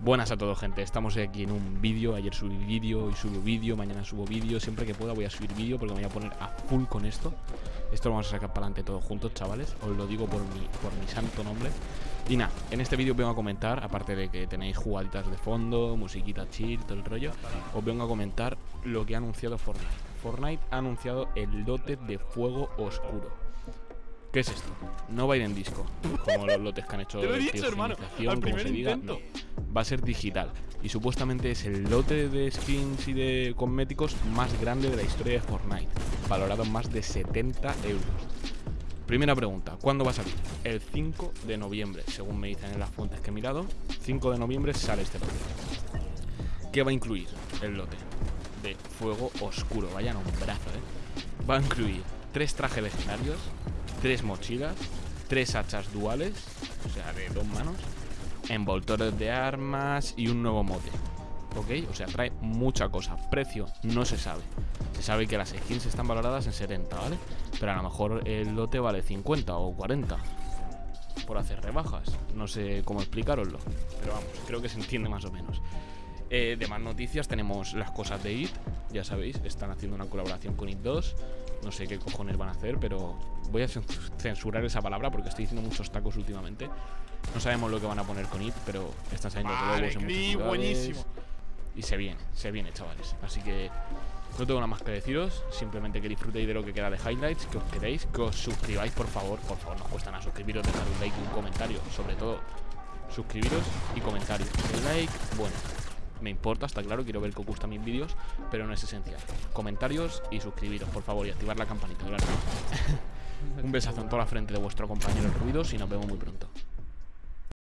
Buenas a todos gente, estamos aquí en un vídeo, ayer subí vídeo, y subo vídeo, mañana subo vídeo, siempre que pueda voy a subir vídeo porque me voy a poner a full con esto. Esto lo vamos a sacar para adelante todos juntos chavales, os lo digo por mi, por mi santo nombre. Y nada, en este vídeo vengo a comentar, aparte de que tenéis jugaditas de fondo, musiquita chill, todo el rollo Os vengo a comentar lo que ha anunciado Fortnite. Fortnite ha anunciado el dote de fuego oscuro. ¿Qué es esto? No va a ir en disco, como los lotes que han hecho Te lo he dicho, hermano, al primer intento. Va a ser digital y supuestamente es el lote de skins y de cosméticos más grande de la historia de Fortnite, valorado en más de 70 euros. Primera pregunta, ¿cuándo va a salir? El 5 de noviembre, según me dicen en las fuentes que he mirado. 5 de noviembre sale este lote. ¿Qué va a incluir el lote? De fuego oscuro, vaya nombrazo, ¿eh? Va a incluir tres trajes legendarios, tres mochilas, tres hachas duales, o sea, de dos manos, envoltores de armas y un nuevo mote. ¿Ok? O sea, trae mucha cosa. Precio no se sabe. Se sabe que las skins están valoradas en 70, ¿vale? Pero a lo mejor el lote vale 50 o 40 por hacer rebajas. No sé cómo explicaroslo. Pero vamos, creo que se entiende más o menos. Eh, de más noticias tenemos las cosas de IT, ya sabéis, están haciendo una colaboración con IT 2. No sé qué cojones van a hacer, pero voy a censurar esa palabra porque estoy diciendo muchos tacos últimamente. No sabemos lo que van a poner con IT, pero están saliendo vale, globos buenísimo. Y se viene, se viene, chavales. Así que no tengo nada más que deciros. Simplemente que disfrutéis de lo que queda de highlights, que os queréis, que os suscribáis, por favor. Por favor, no os cuesta nada suscribiros, dejar un like y un comentario. Sobre todo, suscribiros y comentarios. El like, bueno, me importa, está claro, quiero ver que os gustan mis vídeos, pero no es esencial. Comentarios y suscribiros, por favor, y activar la campanita, Un besazo en toda la frente de vuestro compañero Ruidos y nos vemos muy pronto.